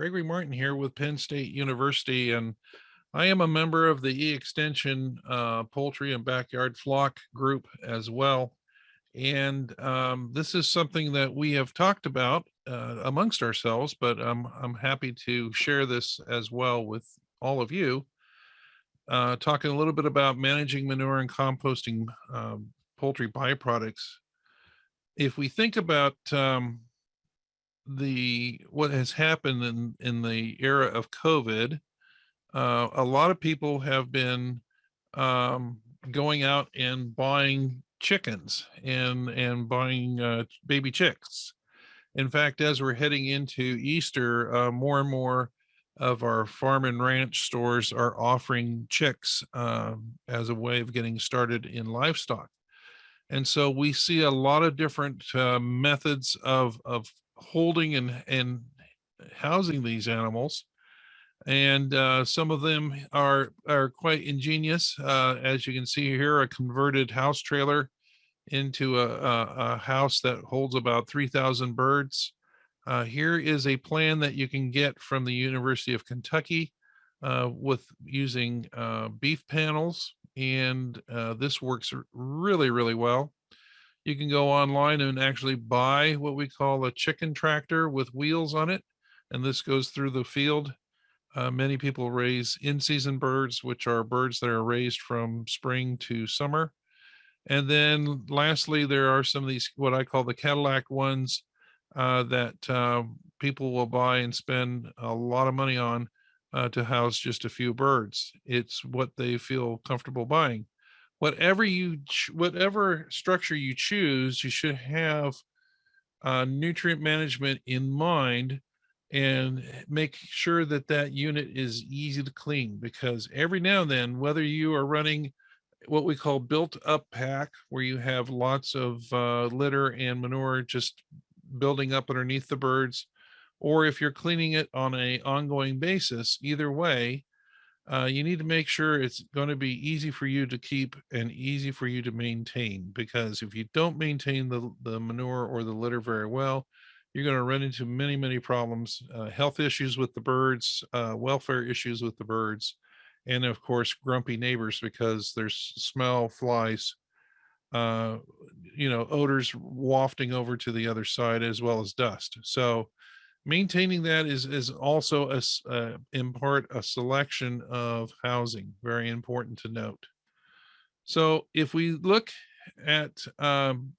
Gregory Martin here with Penn State University, and I am a member of the E-Extension uh, Poultry and Backyard Flock Group as well. And um, this is something that we have talked about uh, amongst ourselves, but I'm, I'm happy to share this as well with all of you. Uh, talking a little bit about managing manure and composting um, poultry byproducts. If we think about um, the what has happened in in the era of COVID, uh, a lot of people have been um, going out and buying chickens and and buying uh, baby chicks. In fact, as we're heading into Easter, uh, more and more of our farm and ranch stores are offering chicks um, as a way of getting started in livestock. And so we see a lot of different uh, methods of, of holding and, and housing these animals. And uh, some of them are, are quite ingenious. Uh, as you can see here, a converted house trailer into a, a, a house that holds about 3,000 birds. Uh, here is a plan that you can get from the University of Kentucky uh, with using uh, beef panels. And uh, this works really, really well. You can go online and actually buy what we call a chicken tractor with wheels on it. And this goes through the field. Uh, many people raise in-season birds, which are birds that are raised from spring to summer. And then lastly, there are some of these, what I call the Cadillac ones uh, that uh, people will buy and spend a lot of money on uh, to house just a few birds. It's what they feel comfortable buying whatever you whatever structure you choose you should have uh, nutrient management in mind and make sure that that unit is easy to clean because every now and then whether you are running what we call built up pack where you have lots of uh, litter and manure just building up underneath the birds or if you're cleaning it on a ongoing basis either way uh, you need to make sure it's going to be easy for you to keep and easy for you to maintain because if you don't maintain the, the manure or the litter very well, you're going to run into many, many problems, uh, health issues with the birds, uh, welfare issues with the birds, and of course, grumpy neighbors because there's smell, flies, uh, you know, odors wafting over to the other side as well as dust. So maintaining that is is also a, uh, in part a selection of housing very important to note. So if we look at um,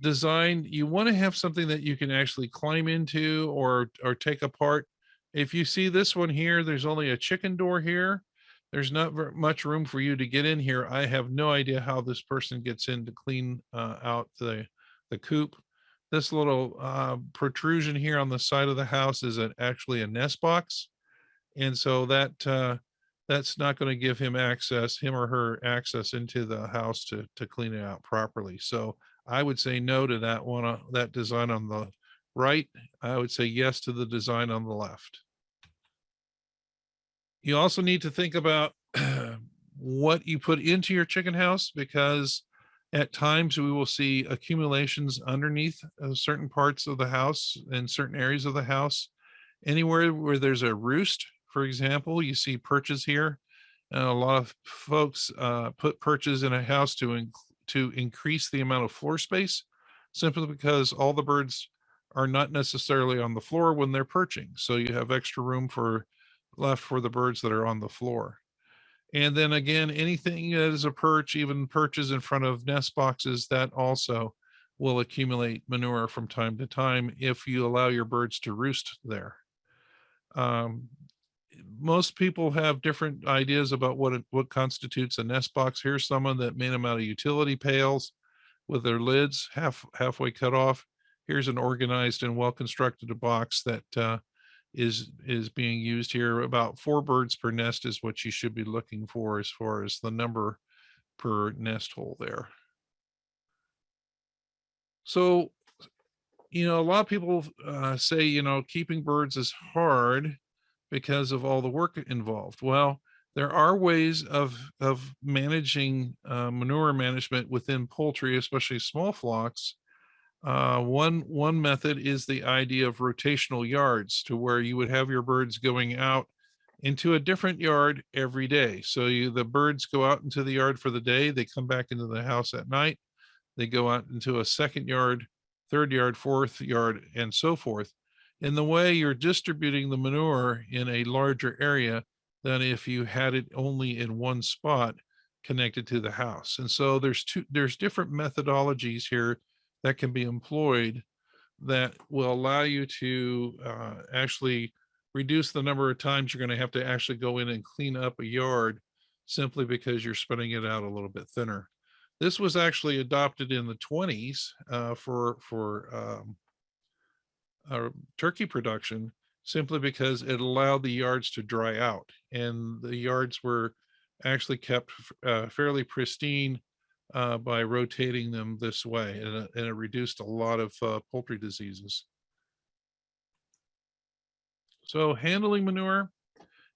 design you want to have something that you can actually climb into or or take apart. If you see this one here there's only a chicken door here. There's not very much room for you to get in here. I have no idea how this person gets in to clean uh, out the the coop this little uh, protrusion here on the side of the house is actually a nest box. And so that uh, that's not going to give him access, him or her access into the house to, to clean it out properly. So I would say no to that one, uh, that design on the right. I would say yes to the design on the left. You also need to think about what you put into your chicken house because at times, we will see accumulations underneath uh, certain parts of the house and certain areas of the house. Anywhere where there's a roost, for example, you see perches here. And a lot of folks uh, put perches in a house to, to increase the amount of floor space, simply because all the birds are not necessarily on the floor when they're perching. So you have extra room for left for the birds that are on the floor. And then again, anything that is a perch, even perches in front of nest boxes, that also will accumulate manure from time to time if you allow your birds to roost there. Um, most people have different ideas about what it, what constitutes a nest box. Here's someone that made them out of utility pails with their lids half halfway cut off. Here's an organized and well constructed box that uh, is is being used here. About four birds per nest is what you should be looking for as far as the number per nest hole there. So, you know, a lot of people uh, say, you know, keeping birds is hard because of all the work involved. Well, there are ways of of managing uh, manure management within poultry, especially small flocks, Uh, one, one method is the idea of rotational yards to where you would have your birds going out into a different yard every day. So you, the birds go out into the yard for the day, they come back into the house at night, they go out into a second yard, third yard, fourth yard, and so forth. In the way you're distributing the manure in a larger area than if you had it only in one spot connected to the house. And so there's two, there's different methodologies here that can be employed that will allow you to uh, actually reduce the number of times you're going to have to actually go in and clean up a yard simply because you're spreading it out a little bit thinner. This was actually adopted in the 20s uh, for for um, uh, turkey production simply because it allowed the yards to dry out and the yards were actually kept uh, fairly pristine uh, by rotating them this way and, it- and it reduced a lot of uh, poultry diseases. So handling manure,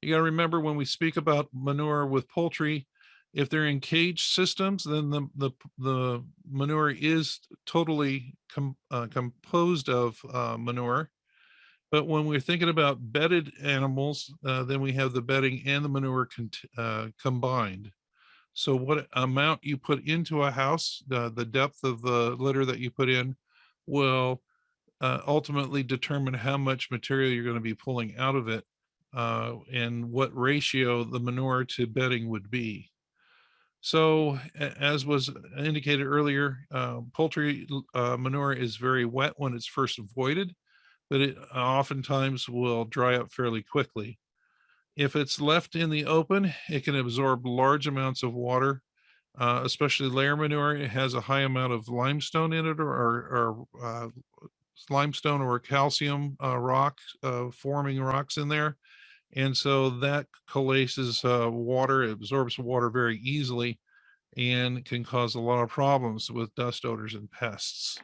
you got to remember when we speak about manure with poultry, if they're in cage systems, then the the the manure is totally com, uh, composed of uh, manure. But when we're thinking about bedded animals, uh, then we have the bedding and the manure uh, combined. So what amount you put into a house, the the depth of the litter that you put in, will uh, ultimately determine how much material you're going to be pulling out of it uh, and what ratio the manure to bedding would be. So as was indicated earlier, uh, poultry uh, manure is very wet when it's first voided, but it oftentimes will dry up fairly quickly. If it's left in the open, it can absorb large amounts of water, uh, especially layer manure. It has a high amount of limestone in it or, or, uh, limestone or calcium uh, rock uh, forming rocks in there. And so that collases uh, water, it absorbs water very easily and can cause a lot of problems with dust odors and pests.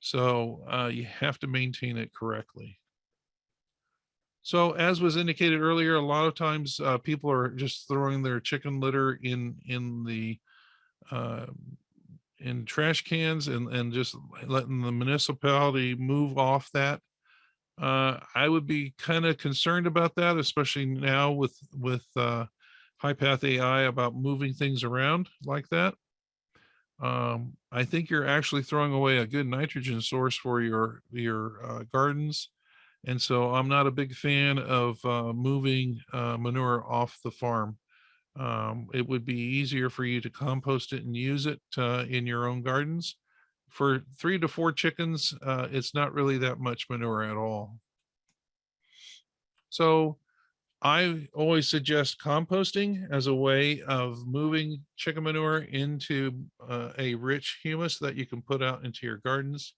So uh, you have to maintain it correctly. So as was indicated earlier, a lot of times uh, people are just throwing their chicken litter in in the uh, in trash cans and and just letting the municipality move off that. Uh, I would be kind of concerned about that, especially now with with uh, high path AI about moving things around like that. Um, I think you're actually throwing away a good nitrogen source for your your uh, gardens and so I'm not a big fan of uh, moving uh, manure off the farm. Um, it would be easier for you to compost it and use it uh, in your own gardens. For three to four chickens, uh, it's not really that much manure at all. So I always suggest composting as a way of moving chicken manure into uh, a rich humus that you can put out into your gardens.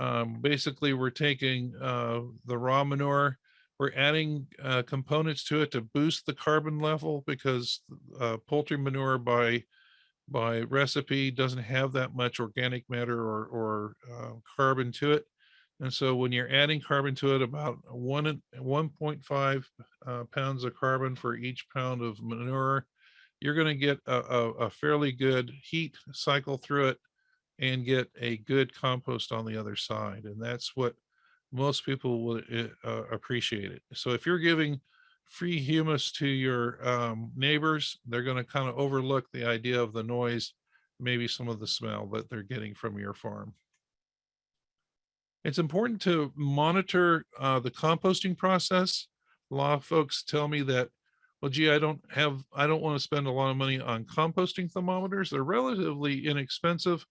Um, basically, we're taking uh, the raw manure, we're adding uh, components to it to boost the carbon level because uh, poultry manure by by recipe doesn't have that much organic matter or, or uh, carbon to it. And so when you're adding carbon to it, about one and 1.5 uh, pounds of carbon for each pound of manure, you're going to get a, a, a fairly good heat cycle through it and get a good compost on the other side. And that's what most people will uh, uh, appreciate it. So if you're giving free humus to your um, neighbors, they're going to kind of overlook the idea of the noise, maybe some of the smell that they're getting from your farm. It's important to monitor uh, the composting process. A lot of folks tell me that, well, gee, I don't have, I don't want to spend a lot of money on composting thermometers. They're relatively inexpensive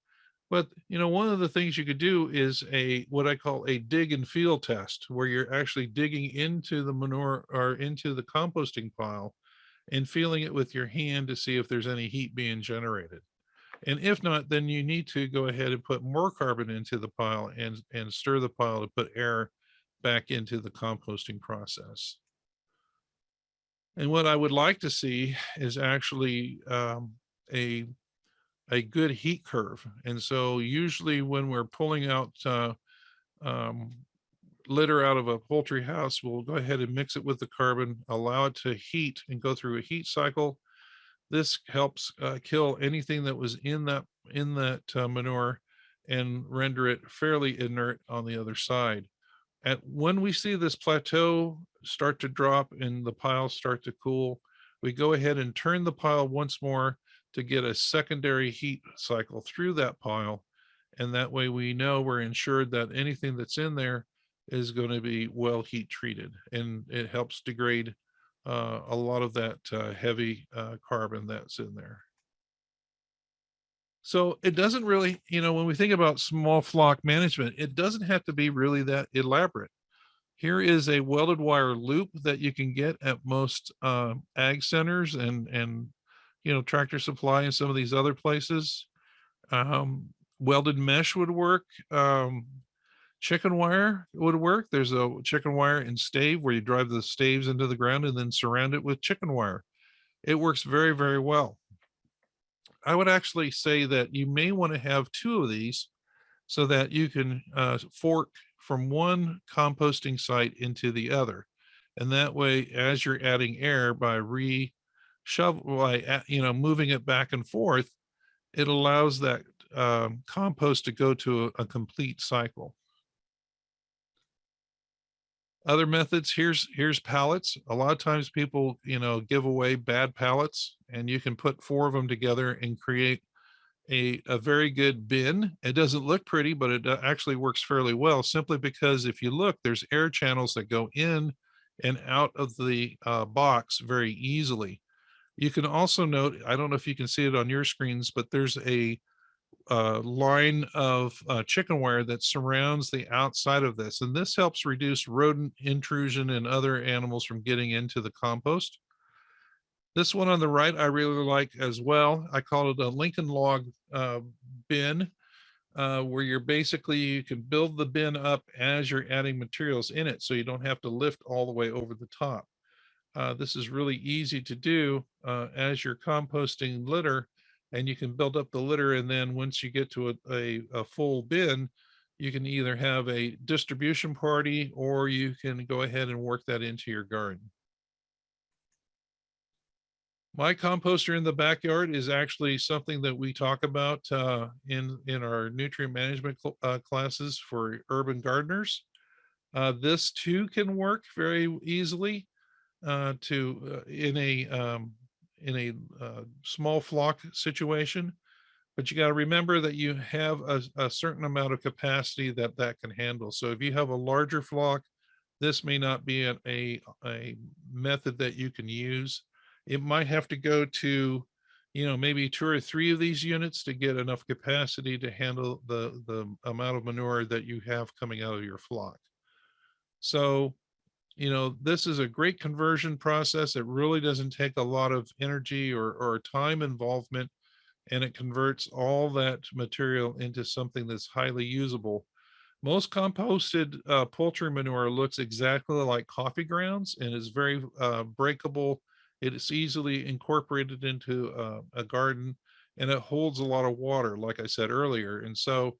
but you know, one of the things you could do is a what I call a dig and feel test, where you're actually digging into the manure or into the composting pile and feeling it with your hand to see if there's any heat being generated. And if not, then you need to go ahead and put more carbon into the pile and, and stir the pile to put air back into the composting process. And what I would like to see is actually um, a a good heat curve. And so usually when we're pulling out uh, um, litter out of a poultry house, we'll go ahead and mix it with the carbon, allow it to heat and go through a heat cycle. This helps uh, kill anything that was in that in that uh, manure and render it fairly inert on the other side. At when we see this plateau start to drop and the piles start to cool, we go ahead and turn the pile once more to get a secondary heat cycle through that pile. And that way we know we're ensured that anything that's in there is going to be well heat treated and it helps degrade uh, a lot of that uh, heavy uh, carbon that's in there. So it doesn't really, you know, when we think about small flock management, it doesn't have to be really that elaborate. Here is a welded wire loop that you can get at most uh, ag centers and, and, you know, tractor supply and some of these other places. Um, welded mesh would work. Um, chicken wire would work. There's a chicken wire and stave where you drive the staves into the ground and then surround it with chicken wire. It works very, very well. I would actually say that you may want to have two of these so that you can uh, fork from one composting site into the other. And that way, as you're adding air by re shovel, by, you know, moving it back and forth, it allows that um, compost to go to a, a complete cycle. Other methods, here's here's pallets. A lot of times people, you know, give away bad pallets and you can put four of them together and create a, a very good bin. It doesn't look pretty, but it uh, actually works fairly well simply because if you look, there's air channels that go in and out of the uh, box very easily. You can also note, I don't know if you can see it on your screens, but there's a uh, line of uh, chicken wire that surrounds the outside of this. And this helps reduce rodent intrusion and other animals from getting into the compost. This one on the right, I really like as well. I call it a Lincoln log uh, bin, uh, where you're basically, you can build the bin up as you're adding materials in it. So you don't have to lift all the way over the top. Uh, this is really easy to do uh, as you're composting litter and you can build up the litter. And then once you get to a, a, a full bin, you can either have a distribution party or you can go ahead and work that into your garden. My composter in the backyard is actually something that we talk about uh, in, in our nutrient management cl uh, classes for urban gardeners. Uh, this too can work very easily uh, to uh, in a um, in a uh, small flock situation, but you got to remember that you have a, a, certain amount of capacity that that can handle. So if you have a larger flock, this may not be a, a, a method that you can use. It might have to go to, you know, maybe two or three of these units to get enough capacity to handle the, the amount of manure that you have coming out of your flock. So you know, this is a great conversion process. It really doesn't take a lot of energy or, or time involvement, and it converts all that material into something that's highly usable. Most composted uh, poultry manure looks exactly like coffee grounds and is very uh, breakable. It is easily incorporated into uh, a garden and it holds a lot of water, like I said earlier. And so,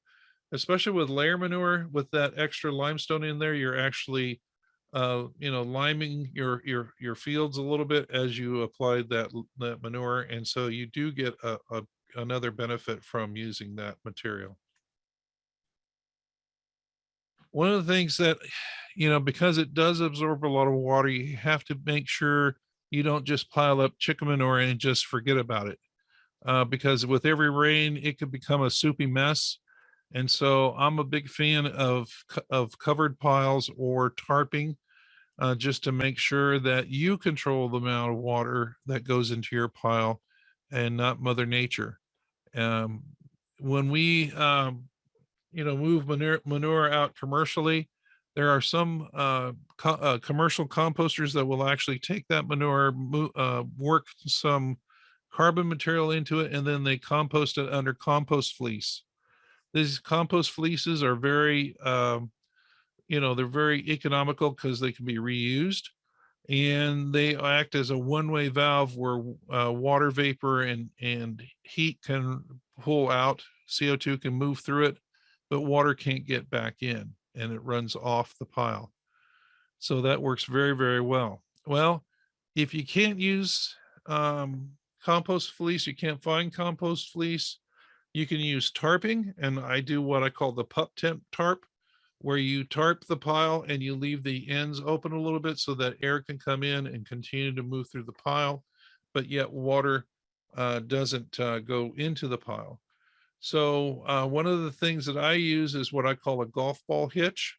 especially with layer manure, with that extra limestone in there, you're actually uh, you know, liming your your your fields a little bit as you applied that that manure, and so you do get a, a another benefit from using that material. One of the things that, you know, because it does absorb a lot of water, you have to make sure you don't just pile up chicken manure and just forget about it. Uh, because with every rain, it could become a soupy mess and so I'm a big fan of, of covered piles or tarping uh, just to make sure that you control the amount of water that goes into your pile and not mother nature. Um, when we, um, you know, move manure, manure out commercially, there are some uh, co uh, commercial composters that will actually take that manure, uh, work some carbon material into it, and then they compost it under compost fleece. These compost fleeces are very, um, you know, they're very economical because they can be reused and they act as a one-way valve where uh, water vapor and, and heat can pull out, CO2 can move through it, but water can't get back in and it runs off the pile. So that works very, very well. Well, if you can't use um, compost fleece, you can't find compost fleece, You can use tarping and I do what I call the pup tent tarp, where you tarp the pile and you leave the ends open a little bit so that air can come in and continue to move through the pile, but yet water uh, doesn't uh, go into the pile. So uh, one of the things that I use is what I call a golf ball hitch.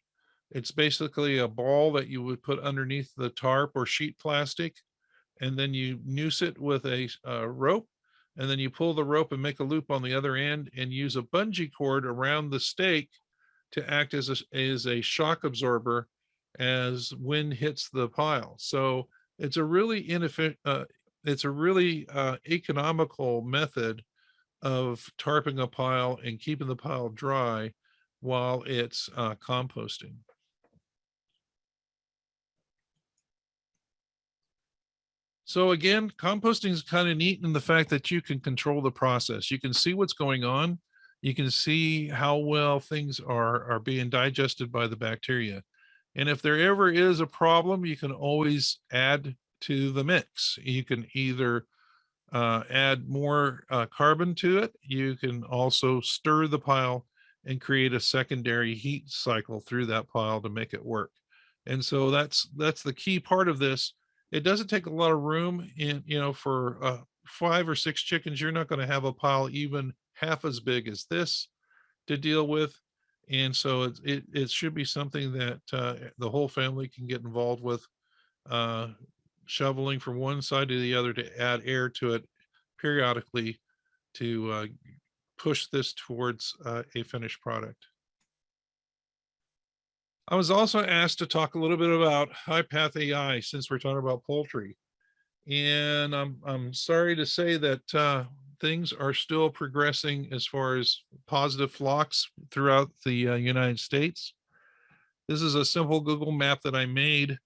It's basically a ball that you would put underneath the tarp or sheet plastic, and then you noose it with a, a rope, and then you pull the rope and make a loop on the other end and use a bungee cord around the stake to act as a, as a shock absorber as wind hits the pile. So it's a really inefficient, uh, it's a really uh, economical method of tarping a pile and keeping the pile dry while it's uh, composting. So again, composting is kind of neat in the fact that you can control the process. You can see what's going on. You can see how well things are, are being digested by the bacteria. And if there ever is a problem, you can always add to the mix. You can either uh, add more uh, carbon to it. You can also stir the pile and create a secondary heat cycle through that pile to make it work. And so that's that's the key part of this. It doesn't take a lot of room in, you know, for uh, five or six chickens, you're not going to have a pile even half as big as this to deal with. And so it, it, it should be something that uh, the whole family can get involved with. Uh, shoveling from one side to the other to add air to it periodically to uh, push this towards uh, a finished product. I was also asked to talk a little bit about HiPath AI since we're talking about poultry. And I'm, I'm sorry to say that uh, things are still progressing as far as positive flocks throughout the uh, United States. This is a simple Google map that I made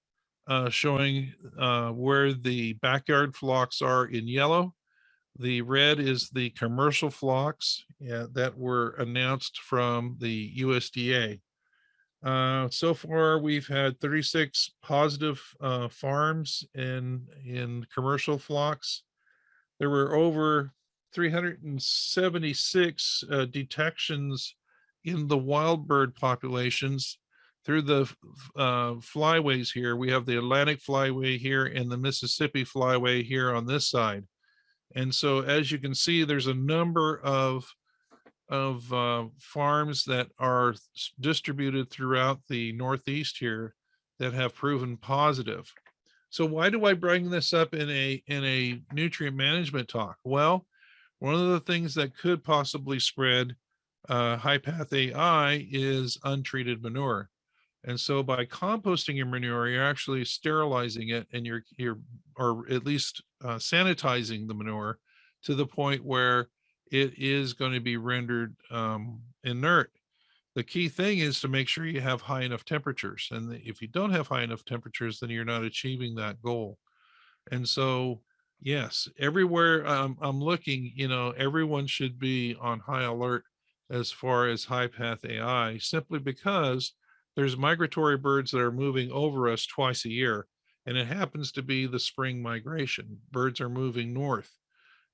uh, showing uh, where the backyard flocks are in yellow. The red is the commercial flocks that were announced from the USDA. Uh, so far, we've had 36 positive uh, farms in, in commercial flocks. There were over 376 uh, detections in the wild bird populations through the uh, flyways here. We have the Atlantic flyway here and the Mississippi flyway here on this side. And so as you can see, there's a number of of uh, farms that are distributed throughout the Northeast here that have proven positive. So why do I bring this up in a in a nutrient management talk? Well, one of the things that could possibly spread uh, path AI is untreated manure. And so by composting your manure, you're actually sterilizing it and you're, you're or at least uh, sanitizing the manure to the point where it is going to be rendered um, inert. The key thing is to make sure you have high enough temperatures. And if you don't have high enough temperatures, then you're not achieving that goal. And so, yes, everywhere I'm, I'm looking, you know, everyone should be on high alert as far as high path AI, simply because there's migratory birds that are moving over us twice a year and it happens to be the spring migration birds are moving north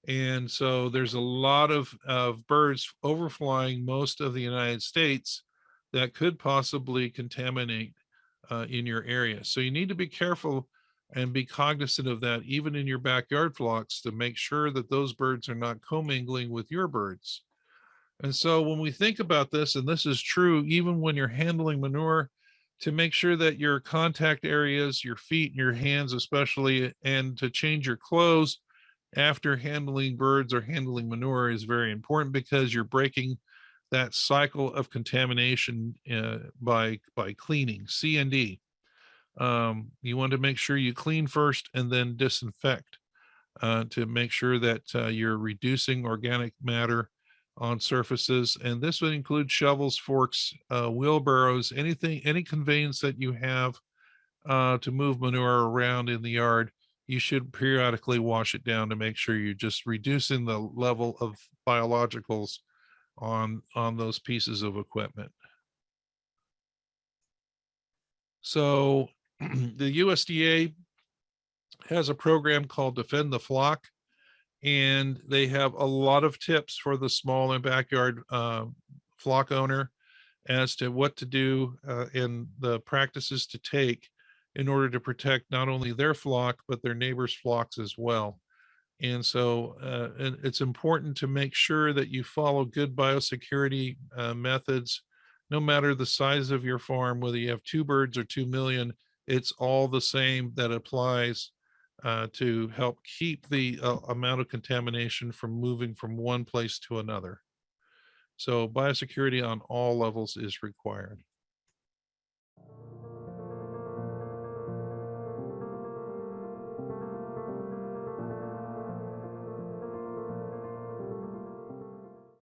and so there's a lot of, of birds overflying most of the united states that could possibly contaminate uh, in your area. So you need to be careful and be cognizant of that even in your backyard flocks to make sure that those birds are not commingling with your birds. And so when we think about this, and this is true even when you're handling manure, to make sure that your contact areas, your feet, and your hands especially, and to change your clothes after handling birds or handling manure is very important because you're breaking that cycle of contamination uh, by by cleaning C and D. Um, you want to make sure you clean first and then disinfect uh, to make sure that uh, you're reducing organic matter on surfaces. And this would include shovels, forks, uh, wheelbarrows, anything, any conveyance that you have uh, to move manure around in the yard. You should periodically wash it down to make sure you're just reducing the level of biologicals on, on those pieces of equipment. So the USDA has a program called Defend the Flock And they have a lot of tips for the small and backyard uh, flock owner as to what to do uh, and the practices to take in order to protect not only their flock, but their neighbors' flocks as well. And so uh, and it's important to make sure that you follow good biosecurity uh, methods, no matter the size of your farm, whether you have two birds or 2 million, it's all the same that applies uh, to help keep the uh, amount of contamination from moving from one place to another. So biosecurity on all levels is required.